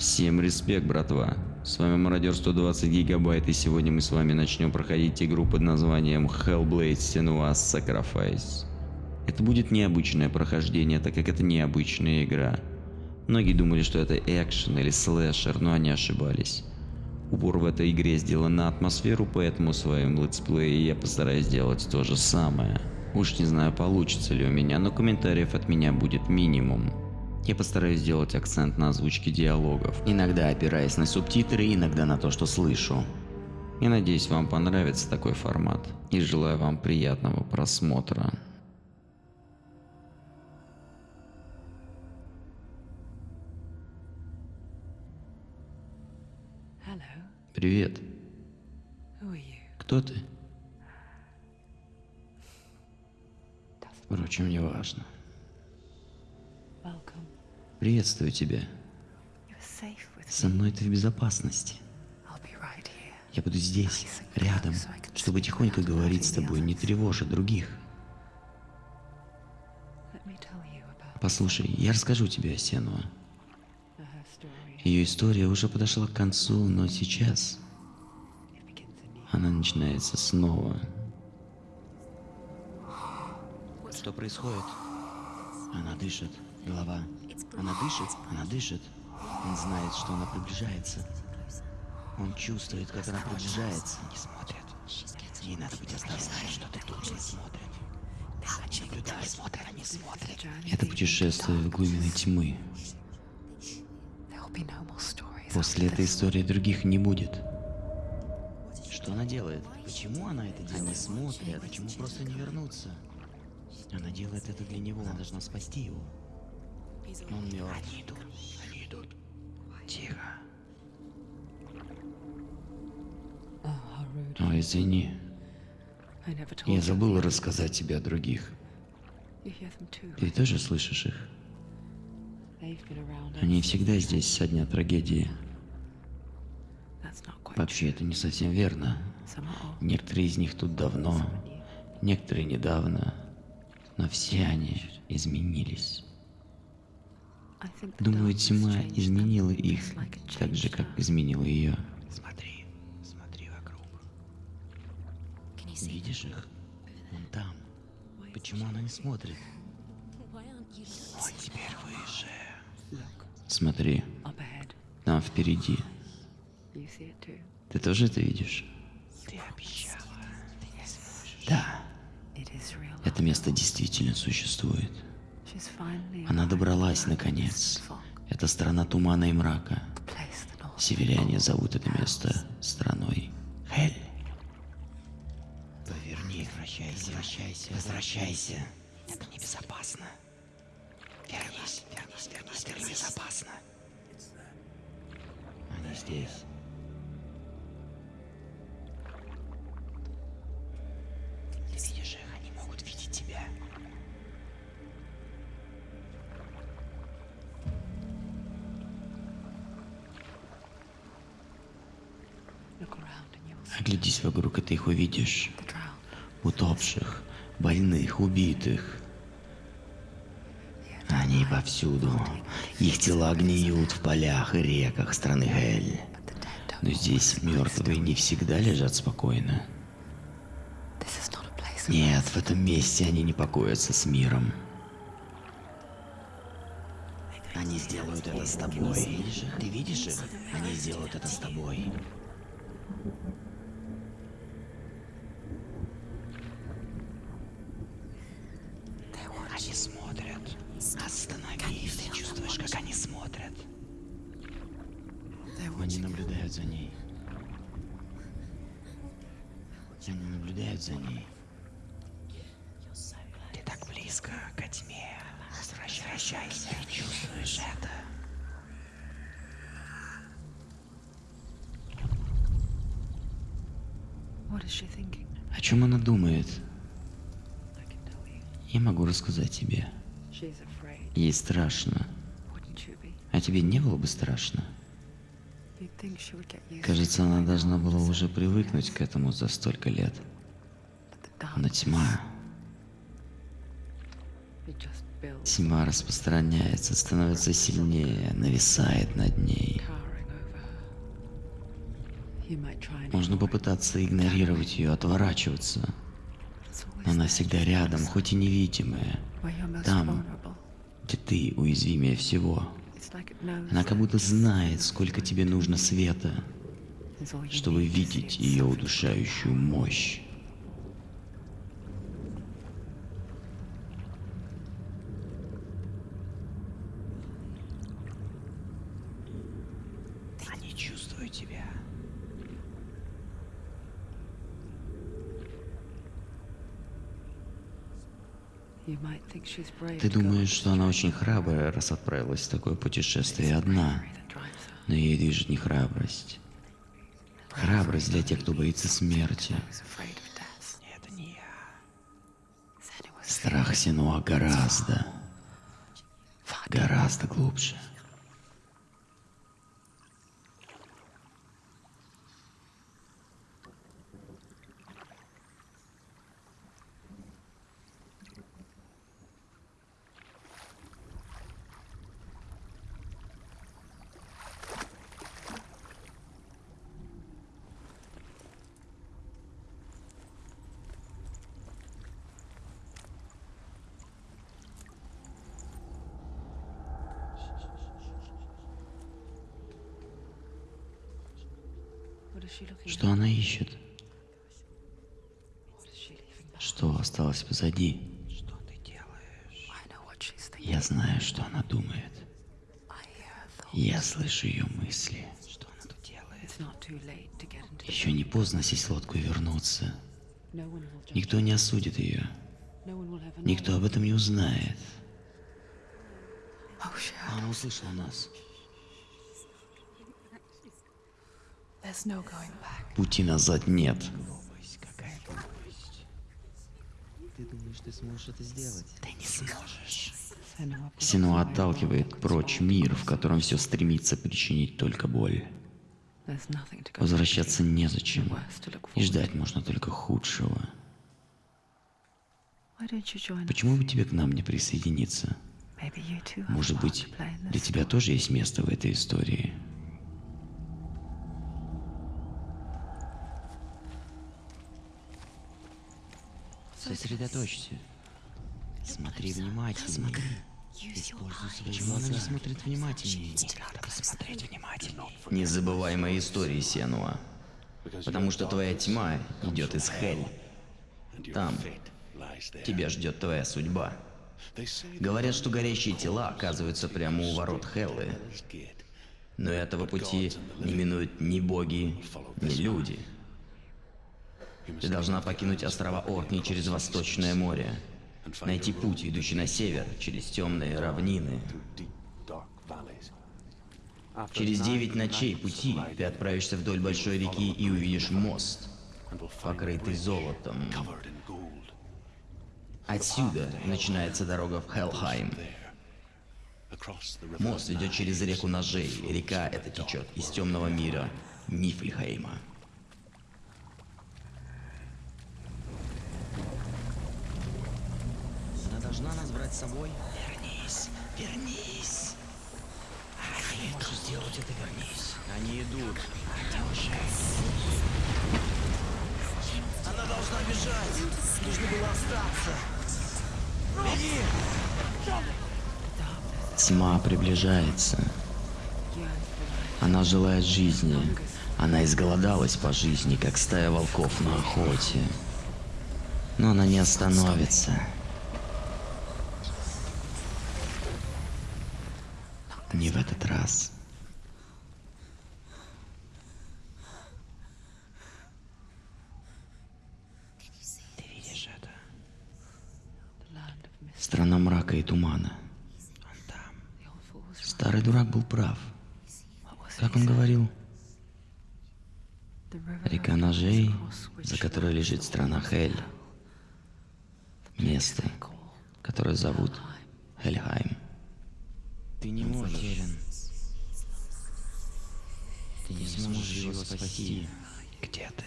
Всем респект, братва. С вами Мародер 120 гигабайт, и сегодня мы с вами начнем проходить игру под названием Hellblade Senua's Sacrifice. Это будет необычное прохождение, так как это необычная игра. Многие думали, что это экшен или слэшер, но они ошибались. Упор в этой игре сделан на атмосферу, поэтому в своем летсплее я постараюсь сделать то же самое. Уж не знаю, получится ли у меня, но комментариев от меня будет минимум. Я постараюсь сделать акцент на озвучке диалогов, иногда опираясь на субтитры, иногда на то, что слышу. Я надеюсь, вам понравится такой формат, и желаю вам приятного просмотра. Привет. Кто ты? Впрочем, не важно. Приветствую тебя. Со мной ты в безопасности. Я буду здесь, рядом, чтобы тихонько говорить с тобой, не тревожа других. Послушай, я расскажу тебе о Сенуа. Ее история уже подошла к концу, но сейчас она начинается снова. Что происходит? Она дышит. Голова. Она дышит. Она дышит. Он знает, что она приближается. Он чувствует, как она приближается. Не смотрит. Ей надо быть осторожной, что ты тут не смотрит. Наблюдай, смотрит, не смотрит. Это путешествие в глубины тьмы. После этой истории других не будет. Что она делает? Почему она это делает? Они смотрят. Почему просто не вернуться? Она делает это для него. Она должна спасти его. Он мертв. Они идут. Они идут. Тихо. Ой, извини. Never told Я забыл рассказать тебе о других. Ты тоже слышишь их? Они всегда здесь со дня трагедии. Вообще, это не совсем верно. Некоторые из них тут давно, некоторые недавно. Но все они изменились. Думаю, тьма изменила их, так же, как изменила ее. Смотри, смотри вокруг. Видишь их? Вон там. Почему она не смотрит? Он теперь выше. Смотри, там впереди. Ты тоже это видишь? Ты обещала. Да, это место действительно существует. Она добралась наконец. Это страна тумана и мрака. Северяне зовут это место страной Хель. Поверни, возвращайся, возвращайся, возвращайся. Это небезопасно. Вернись, вернись, вернись, это небезопасно. Они здесь. Ты видишь Оглядись вокруг, и ты их увидишь. Утопших, больных, убитых. Они повсюду. Их тела гниют в полях и реках страны Хель. Но здесь мертвые не всегда лежат спокойно. Нет, в этом месте они не покоятся с миром. Они сделают это с тобой. Ты видишь их? Они сделают это с тобой. Они смотрят. Остановись. Ты чувствуешь, как они смотрят? Они наблюдают за ней. Они наблюдают за ней. Ты так близко к тьме. Возвращайся. Ты чувствуешь это? What is she thinking? О чем она думает? Я могу рассказать тебе. Ей страшно. А тебе не было бы страшно? Кажется, она должна была уже привыкнуть к этому за столько лет. Но тьма, тьма распространяется, становится сильнее, нависает над ней. Можно попытаться игнорировать ее, отворачиваться. Но она всегда рядом, хоть и невидимая. Там, где ты уязвимее всего. Она как будто знает, сколько тебе нужно света, чтобы видеть ее удушающую мощь. Ты думаешь, что она очень храбрая, раз отправилась в такое путешествие одна. Но ей движет не храбрость. Храбрость для тех, кто боится смерти. Страх Синуа гораздо, гораздо глубже. Что она ищет? Что осталось позади? Что ты делаешь? Я знаю, что она думает. Я слышу ее мысли. Что она тут делает? Еще не поздно сесть в лодку и вернуться. Никто не осудит ее. Никто об этом не узнает. Oh. Она услышала нас. Пути назад нет. Ты думаешь, ты сможешь это сделать? Ты не сможешь. Синуа отталкивает прочь мир, в котором все стремится причинить только боль. Возвращаться незачем. И ждать можно только худшего. Почему бы тебе к нам не присоединиться? Может быть, для тебя тоже есть место в этой истории? Сосредоточься. Смотри внимательнее. Используй свои Почему она не смотрит внимательнее? Не надо посмотреть внимательнее. Не забывай мои истории, Сенуа. Потому что твоя тьма идет из Хель. Там тебя ждет твоя судьба. Говорят, что горящие тела оказываются прямо у ворот Хеллы. Но этого пути не минуют ни боги, ни люди. Ты должна покинуть острова Оркни через Восточное море. Найти путь, ведущий на север, через темные равнины. Через девять ночей пути ты отправишься вдоль большой реки и увидишь мост, покрытый золотом. Отсюда начинается дорога в Хелхайм. Мост ведет через реку ножей. Река эта течет из темного мира Нифльхейма. Она должна нас брать с собой? Вернись, вернись. Ты можешь сделать это, вернись. Они идут. Она должна бежать. Нужно было остаться. Беги! Тьма приближается. Она желает жизни. Она изголодалась по жизни, как стая волков на охоте. Но она не остановится. Не в этот раз. Ты видишь это? The land of mist. Страна мрака и тумана. Он там. The old fool was right. Старый дурак был прав. Как он говорил? Река ножей, за которой лежит страна Хель. Место, которое зовут. Хельхайм. Ты не можешь. Ты не сможешь его спасти. Где ты?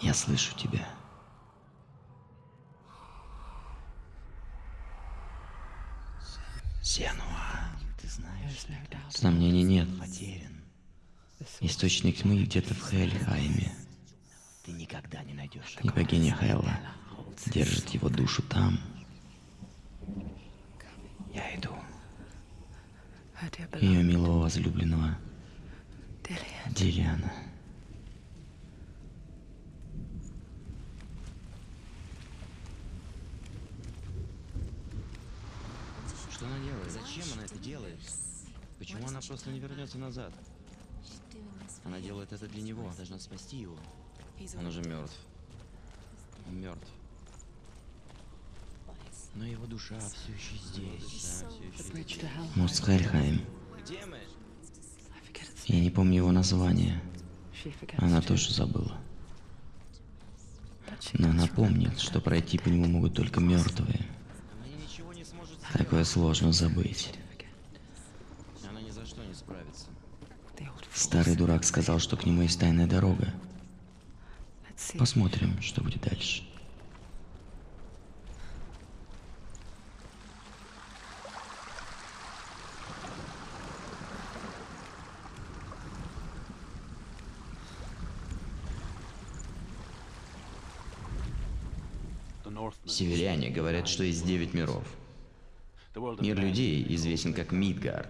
Я слышу тебя. Сенуа. Ты знаешь, Сомнений нет. потерян. Источник тьмы где-то в Хельхайме. Ты никогда не найдешь И богиня Хелла держит его душу там. Я иду. Ее милого возлюбленного Dillian. Что она делает? Зачем она это делает? Почему она просто не вернется назад? Она делает это для него. Должна спасти его. Он уже мертв. Он мертв. Но его душа все еще здесь. Its Я не помню его название. Она тоже забыла. Но она помнит, что пройти по нему могут только мертвые. Такое сложно забыть. Она ни за что не справится. Старый дурак сказал, что к нему есть тайная дорога. Посмотрим, что будет дальше. Северяне говорят, что есть девять миров. Мир людей известен как Мидгард.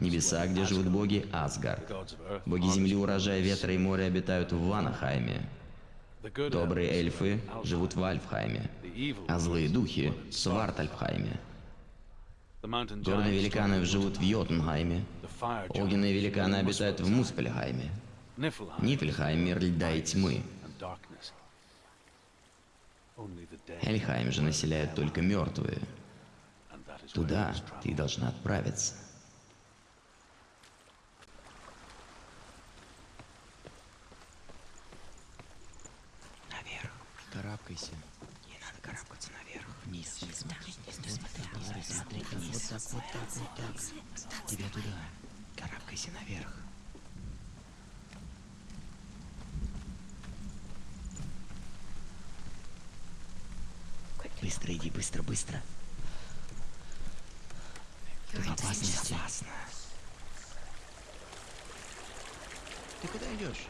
Небеса, где живут боги Асгард. Боги земли, урожая ветра и моря обитают в Ванахайме. Добрые эльфы живут в Альфхайме, а злые духи — в Свартальфхайме. Горные великаны живут в Йотунхайме, огненные великаны обитают в Муспельхайме. Нифельхайм — мир льда и тьмы. Эльхайм же населяют только мертвые. Туда ты должна отправиться. Наверх. Карабкайся. Не надо карабкаться наверх. Вниз. Не смотри, не смотри, не смотри вниз. Вот так, вот так, вот так. Тебя туда. Карабкайся наверх. Быстро иди, быстро, быстро. Ты в опасности. Опасно. Ты куда идешь?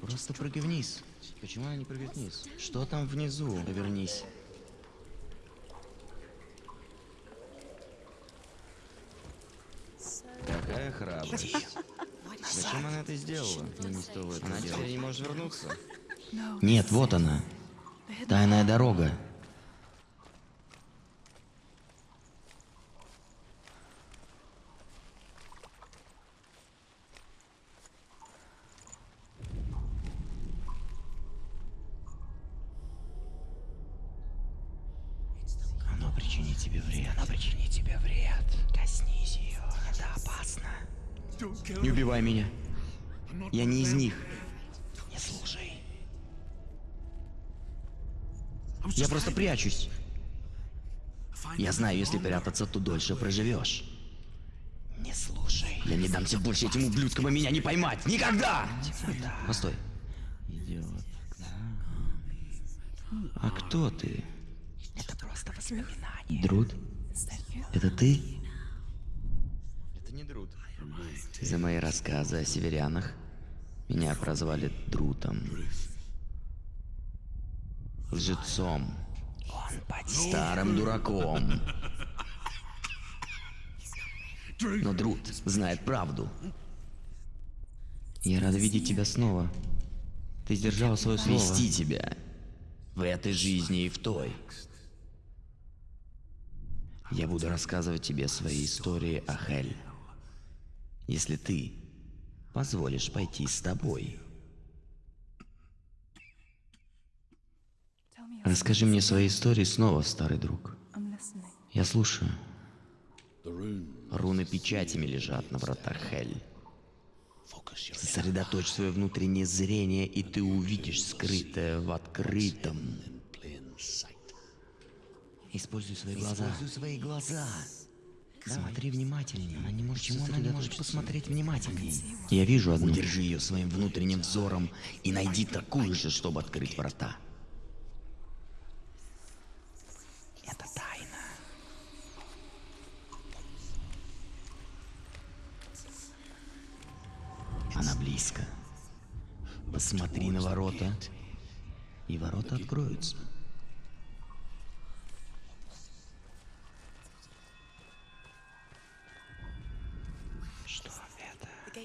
Просто прыгай вниз. Почему она не прыгает вниз? Что там внизу? Повернись. Какая храбрость. Зачем она это сделала? не стоило это она теперь не может вернуться. Нет, вот она. Тайная дорога. Оно причинит тебе вред. Оно причинит тебе вред. Коснись ее. Это опасно. Убивай меня. Я не из них. Не слушай. Я просто прячусь. Я знаю, если прятаться, то дольше проживешь. Не слушай. Я не дамся больше этим ублюдкам и меня не поймать. Никогда! Постой. Идиот. А кто ты? Это просто воспоминание. Друд? Это ты? Это не Друд. За мои рассказы о северянах меня прозвали Друтом. Лжецом. Старым дураком. Но Друт знает правду. Я рада видеть тебя снова. Ты сдержал свое слово. Вести тебя. В этой жизни и в той. Я буду рассказывать тебе свои истории о Хель. Если ты позволишь пойти с тобой. Расскажи мне свои истории снова, старый друг. Я слушаю. Руны печатями лежат на вратах Хель. Сосредоточь свое внутреннее зрение, и ты увидишь скрытое в открытом. Используй свои глаза. Используй свои глаза. Смотри внимательнее. Она не может Почему она не может посмотреть внимательнее? Я вижу одну. Удержи ее своим внутренним взором и найди такую же, чтобы открыть врата. Это тайна. Она близко. Посмотри на ворота, и ворота откроются.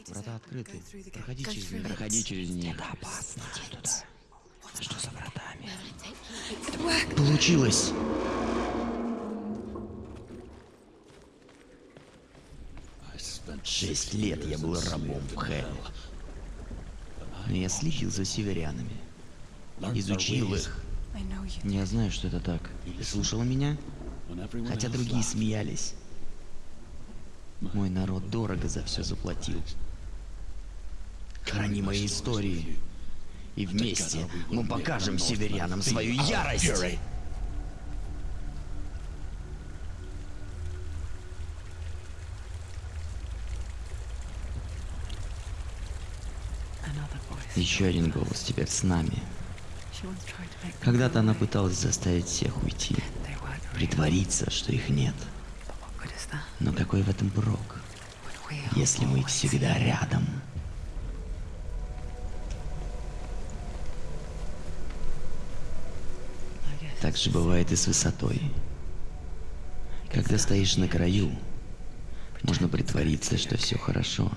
Врата открыты. Проходи через них. Проходи через них. Это опасно. Туда. Что за вратами? Получилось! Шесть лет я был рабом в Хелл. Но я следил за северянами. Изучил их. Я знаю, что это так. Ты слушала меня? Хотя другие смеялись. Мой народ дорого за все заплатил. Храни мои истории. И вместе мы покажем северянам свою ярость. Еще один голос теперь с нами. Когда-то она пыталась заставить всех уйти. Притвориться, что их нет. Но какой в этом прок, если мы всегда рядом? Так же бывает и с высотой. Когда стоишь на краю, можно притвориться, что все хорошо.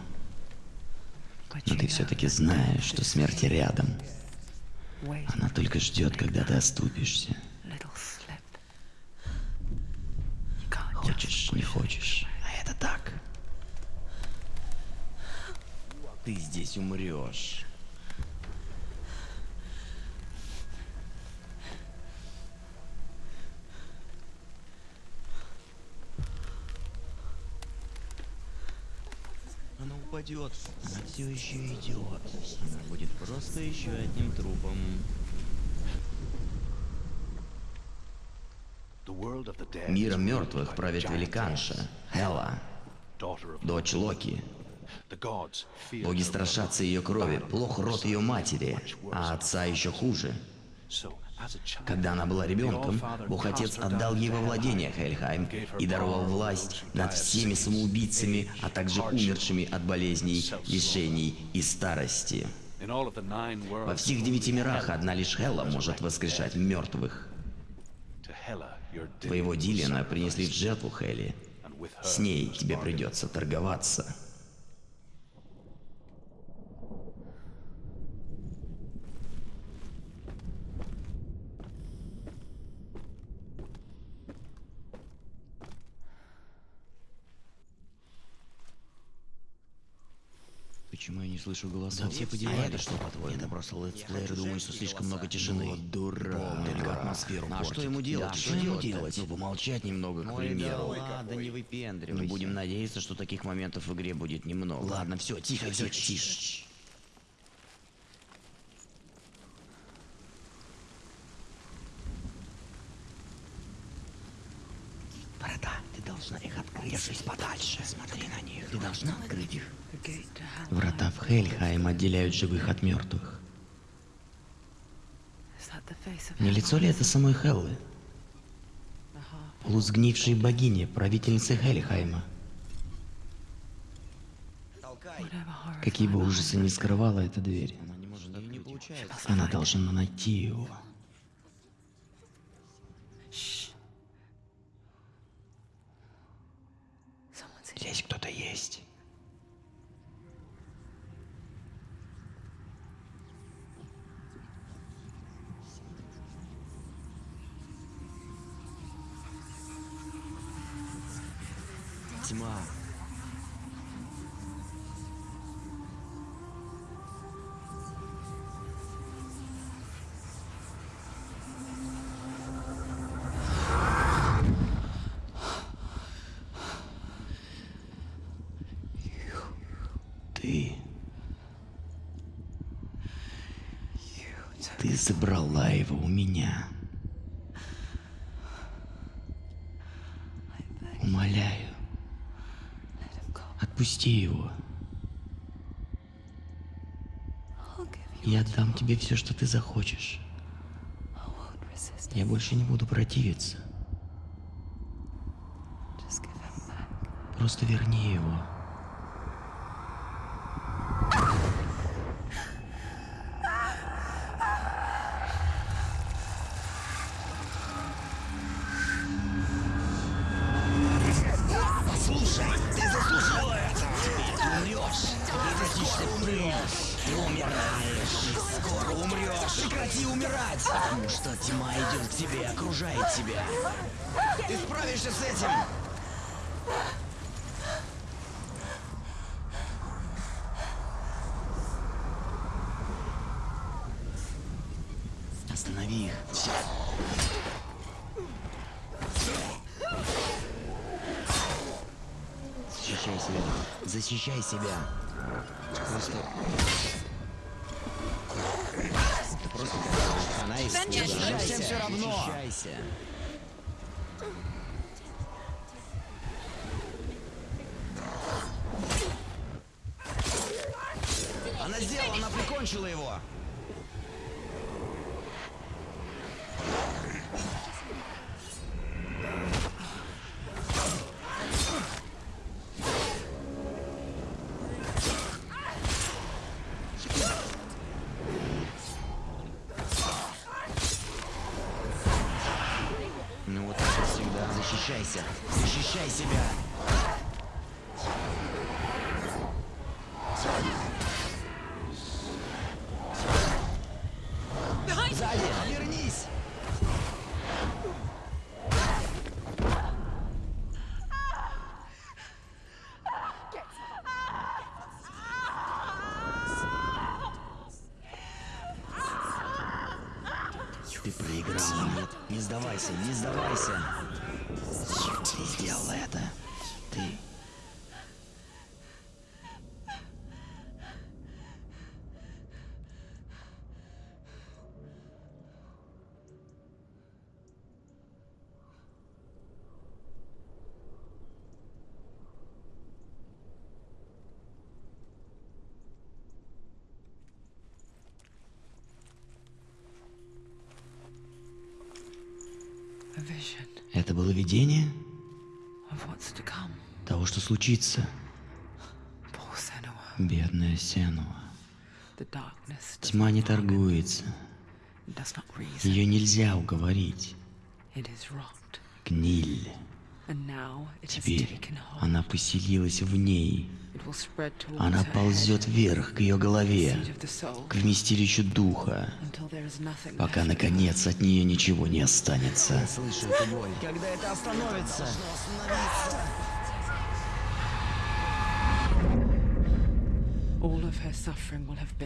Но ты все-таки знаешь, что смерть рядом. Она только ждет, когда ты оступишься. Хочешь, не хочешь. А это так. Ты здесь умрешь. Она упадет. Она все еще идет. Она будет просто еще одним трупом. Миром мертвых правит великанша, Хела, дочь Локи. Боги страшатся ее крови, плох род ее матери, а отца еще хуже. Когда она была ребенком, Бог Отец отдал ей во владение Хельхайм и даровал власть над всеми самоубийцами, а также умершими от болезней, лишений и старости. Во всех девяти мирах одна лишь Хела может воскрешать мертвых. Твоего Дилана принесли в жертву Хели. С ней тебе придется торговаться. Почему я не слышу голосов? Да все подевались. А это что, по-твоему? Это просто летсплееры думают, что слишком много тишины. Вот дурак. Только атмосферу А портит. что ему делать? Да, что что ему делать? Ну, помолчать немного, к Ой, да примеру. ладно, не выпендривайся. Ну, будем надеяться, что таких моментов в игре будет немного. Ладно, все, тихо, тихо, тише. Врата, ты должна их открыть. Держись подальше. Смотри должна открыть их. Врата в Хельхайм отделяют живых от мертвых. Не лицо ли это самой Хеллы? Полусгнившей богини, правительницы Хельхайма. Какие бы ужасы ни скрывала эта дверь, Она должна найти его. Здесь кто-то есть. Ты... Ты забрала его у меня. Умоляю, Отпусти его. Я дам тебе все, что ты захочешь. Я больше не буду противиться. Просто верни его. Умираешь! Скоро умрешь! Прекрати умирать! Потому что тьма идет к тебе окружает тебя. Ты справишься с этим! yeah. Сдавайся, не сдавайся. Ты сделала это. Ты... A vision Это было видение того, что случится. Бедная Сенуа. Тьма не торгуется. Ее нельзя уговорить. Гниль. Теперь она поселилась в ней. Она ползет вверх к ее голове, к вместилищу духа, пока, наконец, от нее ничего не останется. Слышу эту боль. Когда это остановится?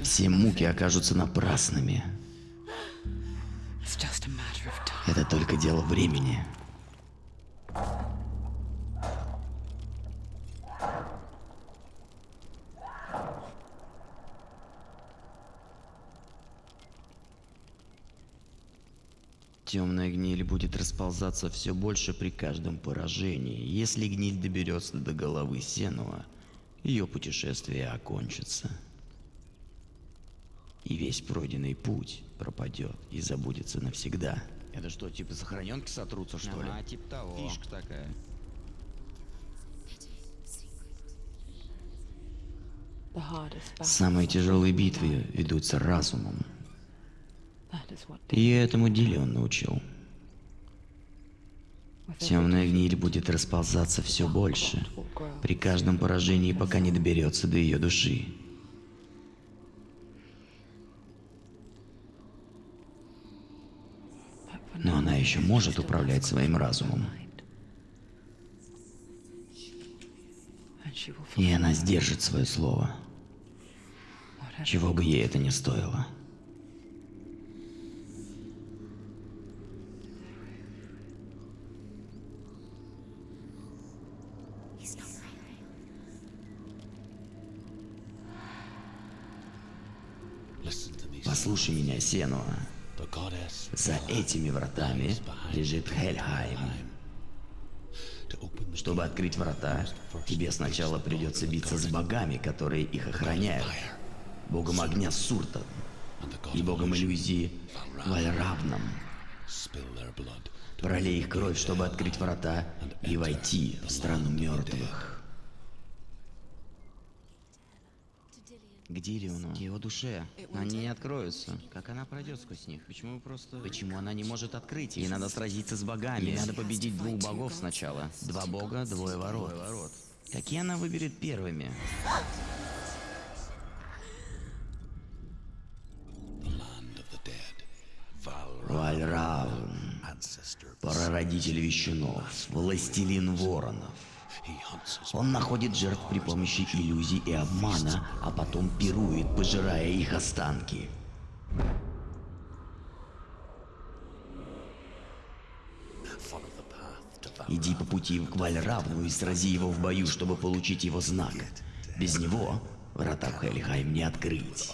Все муки окажутся напрасными. Это только дело времени. Темная гниль будет расползаться все больше при каждом поражении. Если гниль доберется до головы Сенуа, ее путешествие окончится. И весь пройденный путь пропадет и забудется навсегда. Это что, типа сохраненки сотрутся, что ли? Ага, типа того. Фишка такая. Самые тяжелые битвы ведутся разумом. И этому деле он научил. Темная гниль будет расползаться все больше. При каждом поражении, пока не доберется до ее души. Но она еще может управлять своим разумом. И она сдержит свое слово, чего бы ей это ни стоило. Послушай меня, Сенуа. За этими вратами лежит Хельхайм. Чтобы открыть врата, тебе сначала придется биться с богами, которые их охраняют. Богом огня Суртан и богом иллюзии Вальравном. Пролей их кровь, чтобы открыть врата и войти в страну мертвых. К Дилиону, к его душе. Они не откроются. Как она пройдет сквозь них? Почему просто... Почему она не может открыть? Ей надо сразиться с богами. Ей надо победить двух богов сначала. Два бога, двое ворот. Какие она выберет первыми? Вальраун, прародитель вещунов, властелин воронов. Он находит жертв при помощи иллюзий и обмана, а потом пирует, пожирая их останки. Иди по пути к Вальравну и срази его в бою, чтобы получить его знак. Без него врата в Хельхайм не открыть.